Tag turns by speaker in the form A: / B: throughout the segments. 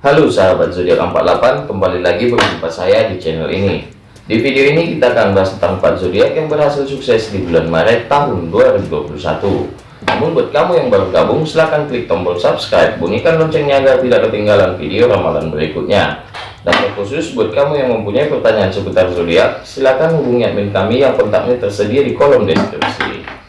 A: Halo sahabat zodiak 48, kembali lagi berjumpa saya di channel ini. Di video ini kita akan bahas tentang 4 zodiak yang berhasil sukses di bulan Maret tahun 2021. Namun buat kamu yang baru gabung, silahkan klik tombol subscribe, bunyikan loncengnya agar tidak ketinggalan video ramalan berikutnya. Dan khusus buat kamu yang mempunyai pertanyaan seputar zodiak, silahkan hubungi admin kami yang kontaknya tersedia di kolom deskripsi.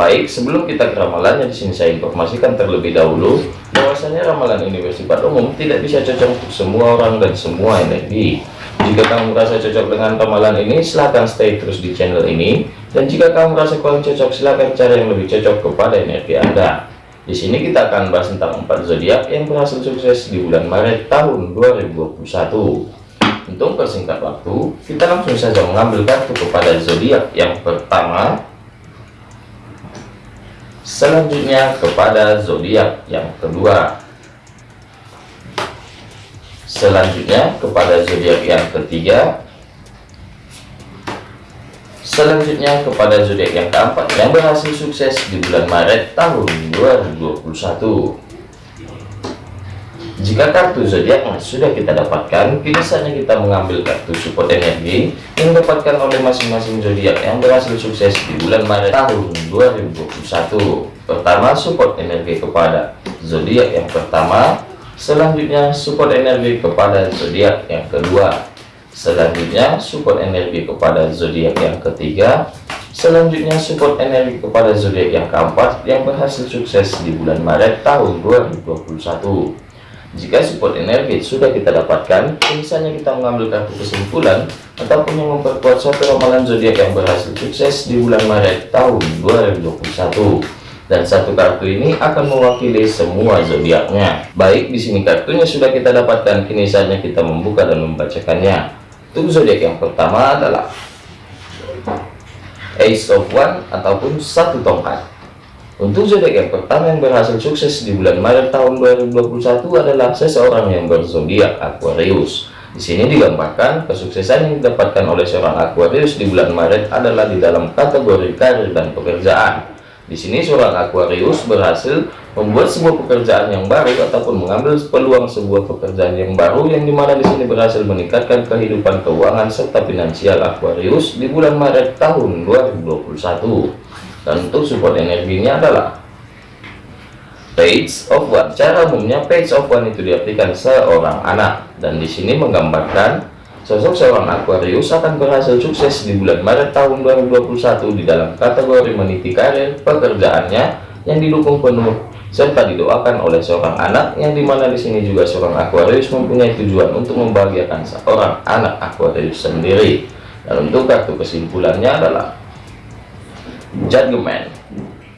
A: Baik, sebelum kita ke ramalannya di sini saya informasikan terlebih dahulu bahwasanya ramalan ini bersifat umum, tidak bisa cocok untuk semua orang dan semua energi. Jika kamu merasa cocok dengan ramalan ini, silahkan stay terus di channel ini. Dan jika kamu merasa kurang cocok, silahkan cari yang lebih cocok kepada energi Anda. Di sini kita akan bahas tentang empat zodiak yang berhasil sukses di bulan Maret tahun 2021. Untuk persingkat waktu, kita langsung saja mengambil kartu kepada zodiak yang pertama selanjutnya kepada zodiak yang kedua. Selanjutnya kepada zodiak yang ketiga. Selanjutnya kepada zodiak yang keempat yang berhasil sukses di bulan Maret tahun 2021 jika kartu zodiak sudah kita dapatkan, kini saatnya kita mengambil kartu support energi yang didapatkan oleh masing-masing zodiak yang berhasil sukses di bulan Maret tahun 2021. Pertama, support energi kepada zodiak yang pertama, selanjutnya support energi kepada zodiak yang kedua, selanjutnya support energi kepada zodiak yang ketiga, selanjutnya support energi kepada zodiak yang keempat yang berhasil sukses di bulan Maret tahun 2021. Jika support energi sudah kita dapatkan, misalnya kita mengambil kartu kesimpulan ataupun yang memperkuat suatu ramalan zodiak yang berhasil sukses di bulan Maret tahun 2021. Dan satu kartu ini akan mewakili semua zodiaknya. Baik, di sini kartunya sudah kita dapatkan, kini saatnya kita membuka dan membacakannya. Untuk zodiak yang pertama adalah Ace of One ataupun satu tongkat. Untuk zodiak yang pertama yang berhasil sukses di bulan Maret tahun 2021 adalah seseorang yang berzodiak Aquarius. Di sini digambarkan kesuksesan yang didapatkan oleh seorang Aquarius di bulan Maret adalah di dalam kategori karir dan pekerjaan. Di sini seorang Aquarius berhasil membuat sebuah pekerjaan yang baru ataupun mengambil peluang sebuah pekerjaan yang baru yang di mana di sini berhasil meningkatkan kehidupan keuangan serta finansial Aquarius di bulan Maret tahun 2021 dan untuk support energinya adalah page of one. Cara umumnya page of one itu diartikan seorang anak. Dan di sini menggambarkan sosok seorang Aquarius akan berhasil sukses di bulan Maret tahun 2021 di dalam kategori meniti karir pekerjaannya yang didukung penuh serta didoakan oleh seorang anak yang di mana di sini juga seorang Aquarius mempunyai tujuan untuk membahagiakan seorang anak Aquarius sendiri. Dan untuk kartu kesimpulannya adalah judgment.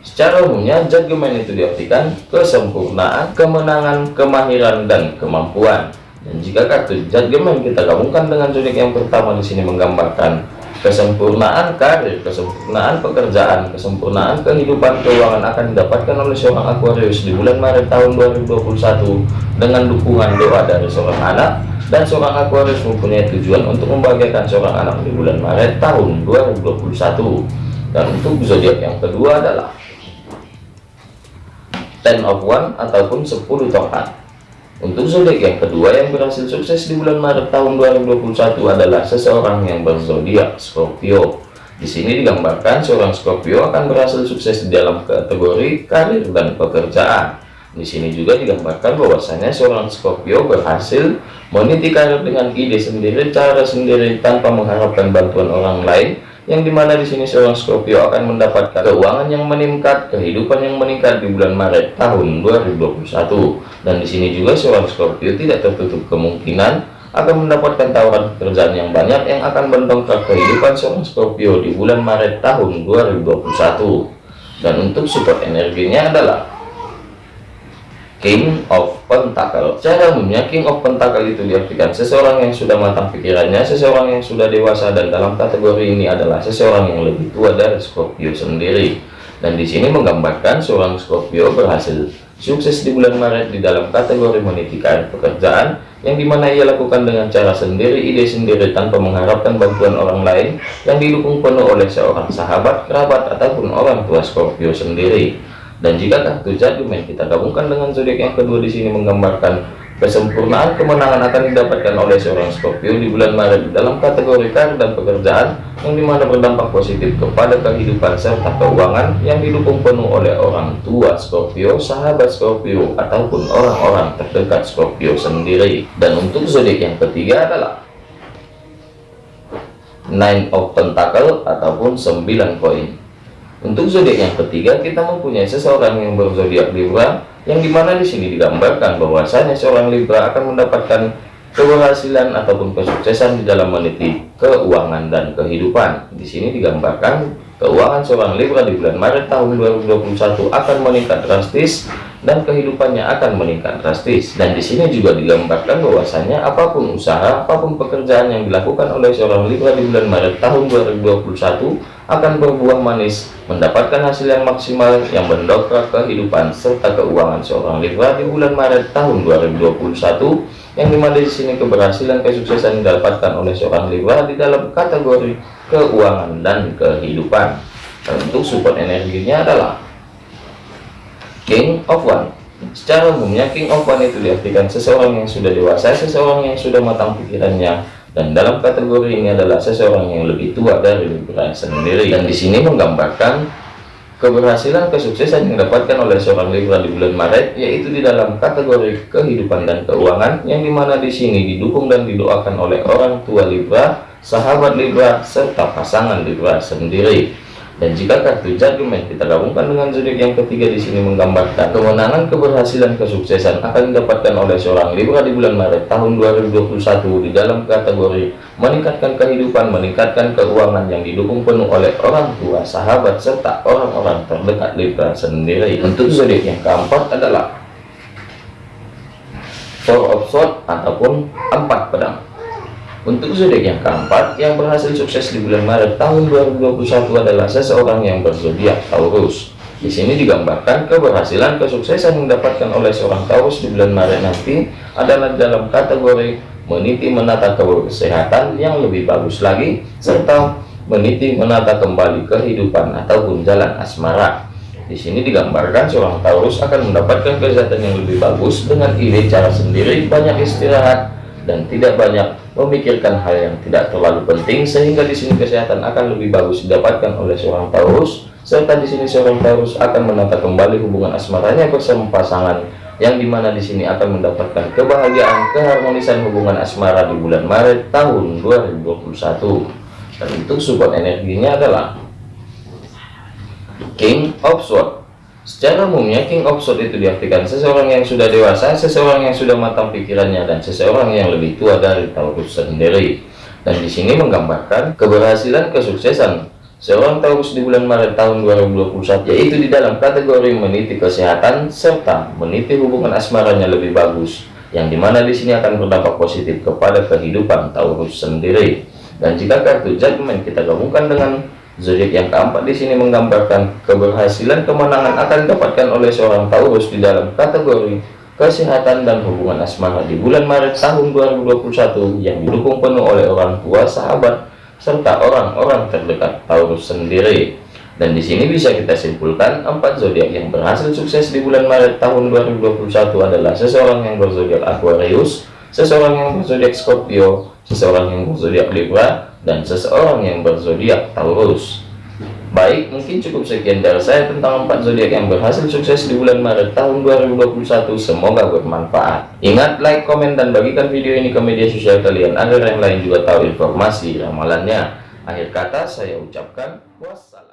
A: Secara umumnya judgment itu diartikan kesempurnaan kemenangan kemahiran dan kemampuan. Dan jika kartu judgment kita gabungkan dengan zodiak yang pertama di sini menggambarkan kesempurnaan karir kesempurnaan pekerjaan kesempurnaan kehidupan keuangan akan didapatkan oleh seorang Aquarius di bulan Maret tahun 2021 dengan dukungan doa dari seorang anak dan seorang Aquarius mempunyai tujuan untuk membahagiakan seorang anak di bulan Maret tahun 2021 dan untuk zodiak yang kedua adalah ten of one ataupun 10 tongkat. Untuk zodiak yang kedua yang berhasil sukses di bulan Maret tahun 2021 adalah seseorang yang berzodiak Scorpio. Di sini digambarkan seorang Scorpio akan berhasil sukses di dalam kategori karir dan pekerjaan. Di sini juga digambarkan bahwasanya seorang Scorpio berhasil meniti karir dengan ide sendiri cara sendiri tanpa mengharapkan bantuan orang lain yang di mana di sini seorang Scorpio akan mendapatkan keuangan yang meningkat, kehidupan yang meningkat di bulan Maret tahun 2021. Dan di sini juga seorang Scorpio tidak tertutup kemungkinan akan mendapatkan tawaran pekerjaan yang banyak yang akan mendongkrak kehidupan seorang Scorpio di bulan Maret tahun 2021. Dan untuk support energinya adalah King of Pentacle. Cara umumnya King of Pentacle itu diartikan seseorang yang sudah matang pikirannya Seseorang yang sudah dewasa dan dalam kategori ini adalah seseorang yang lebih tua dari Scorpio sendiri. Dan di sini menggambarkan seorang Scorpio berhasil sukses di bulan Maret di dalam kategori menitikan pekerjaan yang di mana ia lakukan dengan cara sendiri, ide sendiri tanpa mengharapkan bantuan orang lain yang didukung penuh oleh seorang sahabat, kerabat, ataupun orang tua Scorpio sendiri dan jika kartu judgment kita gabungkan dengan zodiak yang kedua di sini menggambarkan Kesempurnaan kemenangan akan didapatkan oleh seorang Scorpio di bulan Maret dalam kategori karir dan pekerjaan yang di mana berdampak positif kepada kehidupan serta keuangan yang didukung penuh oleh orang tua Scorpio, sahabat Scorpio, ataupun orang-orang terdekat Scorpio sendiri. Dan untuk zodiak yang ketiga adalah Nine of Pentacle ataupun 9 koin. Untuk zodiak yang ketiga kita mempunyai seseorang yang berzodiak Libra yang di mana di sini digambarkan bahwasanya seorang Libra akan mendapatkan keberhasilan ataupun kesuksesan di dalam meniti keuangan dan kehidupan. Di sini digambarkan keuangan seorang Libra di bulan Maret tahun 2021 akan meningkat drastis dan kehidupannya akan meningkat drastis. Dan di sini juga digambarkan bahwasanya apa pun usaha, apa pun pekerjaan yang dilakukan oleh seorang Libra di bulan Maret tahun 2021 akan berbuah manis, mendapatkan hasil yang maksimal yang mendongkrak kehidupan serta keuangan seorang Libra di bulan Maret tahun 2021 yang di mana di sini keberhasilan kesuksesan didapatkan oleh seorang Libra di dalam kategori keuangan dan kehidupan. Dan untuk support energinya adalah King of One. Secara umumnya King of One itu diartikan seseorang yang sudah dewasa, seseorang yang sudah matang pikirannya, dan dalam kategori ini adalah seseorang yang lebih tua dari Libra sendiri. Dan di sini menggambarkan keberhasilan kesuksesan yang didapatkan oleh seorang Libra di bulan Maret yaitu di dalam kategori kehidupan dan keuangan yang di mana di sini didukung dan didoakan oleh orang tua Libra sahabat Libra serta pasangan Libra sendiri dan jika kartu judgment kita gabungkan dengan zodiak yang ketiga di sini menggambarkan kemenangan keberhasilan kesuksesan akan didapatkan oleh seorang Libra di bulan Maret tahun 2021 di dalam kategori meningkatkan kehidupan, meningkatkan keuangan yang didukung penuh oleh orang tua, sahabat serta orang-orang terdekat Libra sendiri. Untuk zodiak yang keempat adalah Four of Swords ataupun empat pedang. Untuk zodiak yang keempat, yang berhasil sukses di bulan Maret tahun 2021 adalah seseorang yang berzodiak Taurus. Di sini digambarkan keberhasilan kesuksesan yang didapatkan oleh seorang Taurus di bulan Maret nanti adalah dalam kategori meniti menata kesehatan yang lebih bagus lagi, serta meniti menata kembali kehidupan ataupun jalan asmara. Di sini digambarkan seorang Taurus akan mendapatkan kesehatan yang lebih bagus dengan ide cara sendiri, banyak istirahat, dan tidak banyak memikirkan hal yang tidak terlalu penting sehingga di sini kesehatan akan lebih bagus didapatkan oleh seorang Taurus serta di sini seorang Taurus akan menata kembali hubungan asmaranya bersama pasangan yang di mana di sini akan mendapatkan kebahagiaan keharmonisan hubungan asmara di bulan Maret tahun 2021 dan untuk support energinya adalah King of Swords Secara umumnya King of Swords itu diartikan seseorang yang sudah dewasa, seseorang yang sudah matang pikirannya, dan seseorang yang lebih tua dari Taurus sendiri. Dan di sini menggambarkan keberhasilan kesuksesan seorang Taurus di bulan Maret tahun 2021, yaitu di dalam kategori meniti kesehatan serta meniti hubungan asmaranya lebih bagus, yang di mana di sini akan berdampak positif kepada kehidupan Taurus sendiri. Dan jika kartu Judgment kita gabungkan dengan Zodiak yang keempat di sini menggambarkan keberhasilan kemenangan akan didapatkan oleh seorang Taurus di dalam kategori kesehatan dan hubungan asmara di bulan Maret tahun 2021 yang didukung penuh oleh orang tua, sahabat, serta orang-orang terdekat Taurus sendiri. Dan di sini bisa kita simpulkan empat zodiak yang berhasil sukses di bulan Maret tahun 2021 adalah seseorang yang berzodiak Aquarius, seseorang yang berzodiak Scorpio, seseorang yang berzodiak Libra, dan seseorang yang berzodiak Taurus. Baik, mungkin cukup sekian dari saya tentang empat zodiak yang berhasil sukses di bulan Maret tahun 2021. Semoga bermanfaat. Ingat, like, komen, dan bagikan video ini ke media sosial kalian agar yang lain juga tahu informasi ramalannya. Akhir kata, saya ucapkan wassalam.